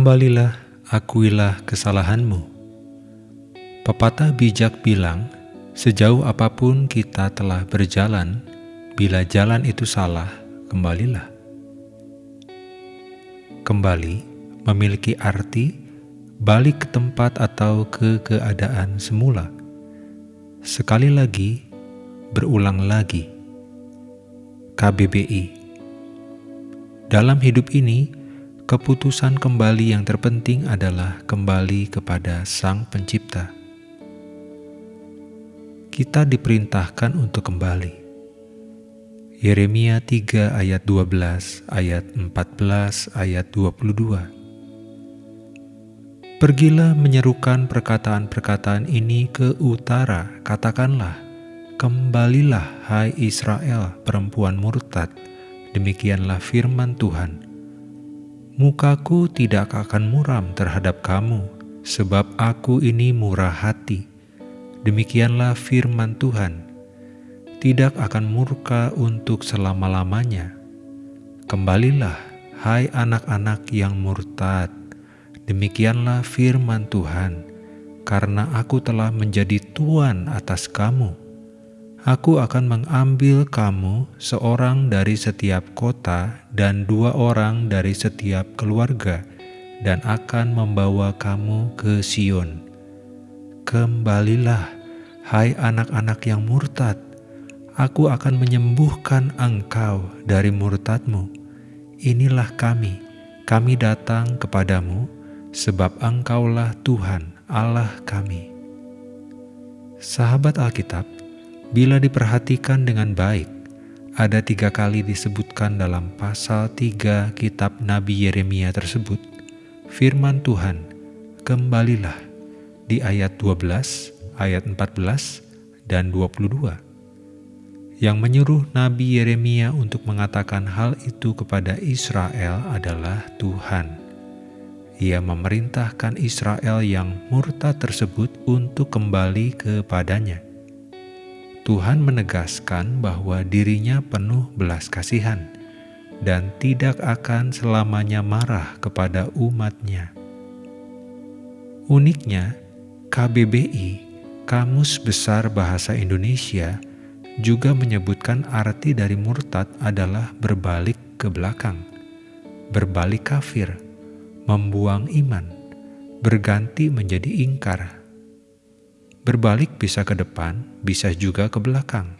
Kembalilah, akuilah kesalahanmu. Pepatah bijak bilang, sejauh apa pun kita telah berjalan, bila jalan itu salah, kembalilah. Kembali memiliki arti balik ke tempat atau ke keadaan semula. Sekali lagi, berulang lagi. KBBI Dalam hidup ini, keputusan kembali yang terpenting adalah kembali kepada Sang Pencipta. Kita diperintahkan untuk kembali. Yeremia 3 ayat 12, ayat 14, ayat 22. Pergilah menyerukan perkataan-perkataan ini ke utara, katakanlah, Kembalilah hai Israel perempuan murtad, demikianlah firman Tuhan Mukaku tidak akan muram terhadap kamu, sebab aku ini murah hati. Demikianlah firman Tuhan, tidak akan murka untuk selama-lamanya. Kembalilah, hai anak-anak yang murtad. Demikianlah firman Tuhan, karena aku telah menjadi Tuhan atas kamu Aku akan mengambil kamu seorang dari setiap kota dan dua orang dari setiap keluarga, dan akan membawa kamu ke Sion. Kembalilah, hai anak-anak yang murtad, aku akan menyembuhkan engkau dari murtadmu. Inilah kami, kami datang kepadamu, sebab engkaulah Tuhan Allah kami. Sahabat Alkitab, Bila diperhatikan dengan baik, ada tiga kali disebutkan dalam pasal tiga kitab Nabi Yeremia tersebut, firman Tuhan, kembalilah di ayat 12, ayat 14, dan 22 yang menyuruh Nabi Yeremia untuk mengatakan hal itu kepada Israel adalah Tuhan. Ia memerintahkan Israel yang murtad tersebut untuk kembali kepadanya. Tuhan menegaskan bahwa dirinya penuh belas kasihan dan tidak akan selamanya marah kepada umatnya. Uniknya, KBBI, Kamus Besar Bahasa Indonesia, juga menyebutkan arti dari murtad adalah berbalik ke belakang, berbalik kafir, membuang iman, berganti menjadi ingkar, Berbalik bisa ke depan, bisa juga ke belakang.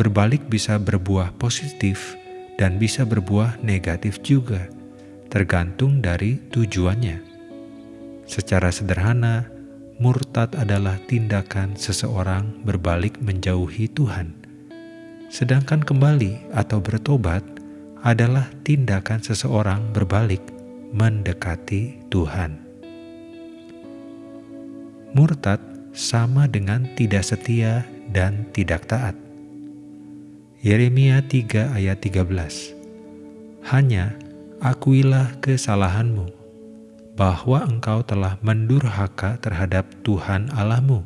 Berbalik bisa berbuah positif dan bisa berbuah negatif juga, tergantung dari tujuannya. Secara sederhana, murtad adalah tindakan seseorang berbalik menjauhi Tuhan. Sedangkan kembali atau bertobat adalah tindakan seseorang berbalik mendekati Tuhan. Murtad sama dengan tidak setia dan tidak taat. Yeremia 3 ayat 13 Hanya akuilah kesalahanmu, bahwa engkau telah mendurhaka terhadap Tuhan Allahmu,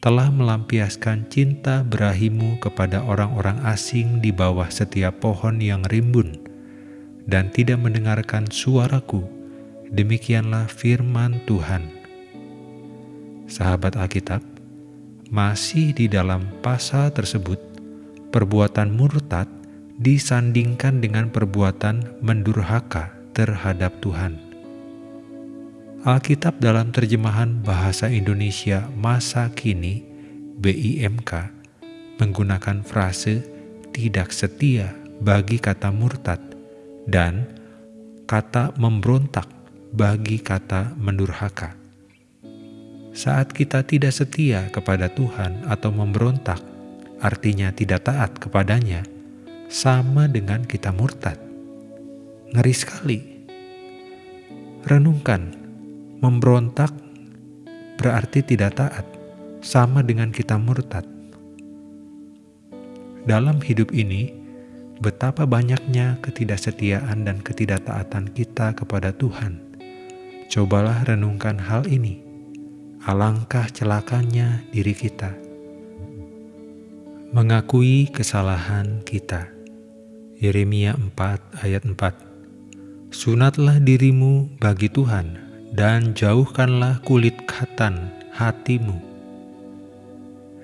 telah melampiaskan cinta berahimu kepada orang-orang asing di bawah setiap pohon yang rimbun, dan tidak mendengarkan suaraku, demikianlah firman Tuhan sahabat Alkitab, masih di dalam pasal tersebut, perbuatan murtad disandingkan dengan perbuatan mendurhaka terhadap Tuhan. Alkitab dalam terjemahan bahasa Indonesia masa kini BIMK menggunakan frase tidak setia bagi kata murtad dan kata memberontak bagi kata mendurhaka. Saat kita tidak setia kepada Tuhan atau memberontak, artinya tidak taat kepadanya, sama dengan kita murtad. Ngeri sekali. Renungkan, memberontak berarti tidak taat, sama dengan kita murtad. Dalam hidup ini, betapa banyaknya ketidaksetiaan dan ketidaktaatan kita kepada Tuhan. Cobalah renungkan hal ini alangkah celakanya diri kita. Mengakui kesalahan kita. Yeremia 4 ayat 4 Sunatlah dirimu bagi Tuhan, dan jauhkanlah kulit katan hatimu.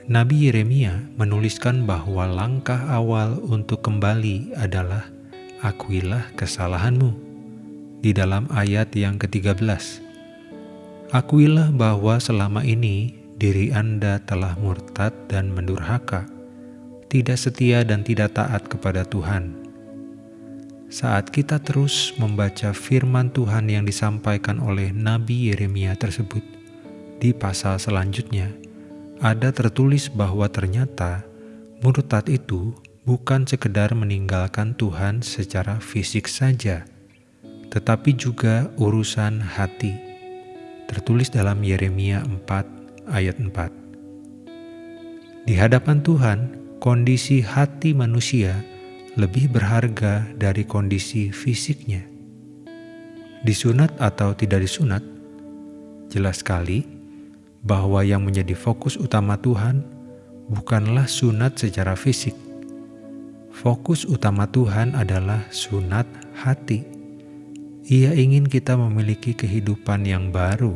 Nabi Yeremia menuliskan bahwa langkah awal untuk kembali adalah akuilah kesalahanmu. Di dalam ayat yang ke-13, akuilah bahwa selama ini diri Anda telah murtad dan mendurhaka, tidak setia dan tidak taat kepada Tuhan saat kita terus membaca firman Tuhan yang disampaikan oleh Nabi Yeremia tersebut, di pasal selanjutnya ada tertulis bahwa ternyata murtad itu bukan sekedar meninggalkan Tuhan secara fisik saja, tetapi juga urusan hati. Tertulis dalam Yeremia 4 ayat 4. Di hadapan Tuhan, kondisi hati manusia lebih berharga dari kondisi fisiknya. Disunat atau tidak disunat, jelas sekali bahwa yang menjadi fokus utama Tuhan bukanlah sunat secara fisik. Fokus utama Tuhan adalah sunat hati. Ia ingin kita memiliki kehidupan yang baru,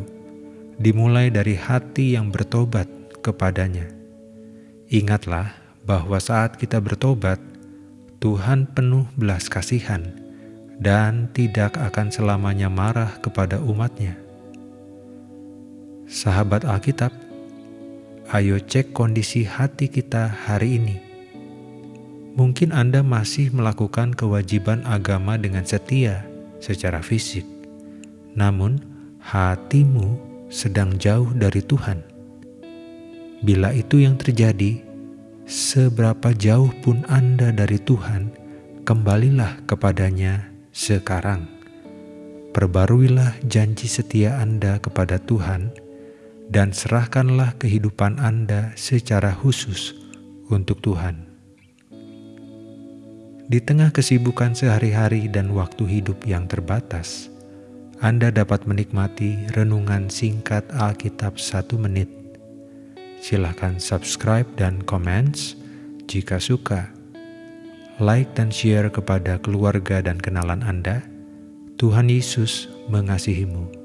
dimulai dari hati yang bertobat kepadanya. Ingatlah bahwa saat kita bertobat, Tuhan penuh belas kasihan dan tidak akan selamanya marah kepada umatnya. Sahabat Alkitab, ayo cek kondisi hati kita hari ini. Mungkin Anda masih melakukan kewajiban agama dengan setia secara fisik, namun hatimu sedang jauh dari Tuhan. Bila itu yang terjadi, seberapa jauh pun Anda dari Tuhan, kembalilah kepadanya sekarang. Perbaruilah janji setia Anda kepada Tuhan, dan serahkanlah kehidupan Anda secara khusus untuk Tuhan. Di tengah kesibukan sehari-hari dan waktu hidup yang terbatas, Anda dapat menikmati renungan singkat Alkitab satu menit Silahkan subscribe dan comments jika suka. Like dan share kepada keluarga dan kenalan Anda. Tuhan Yesus mengasihimu.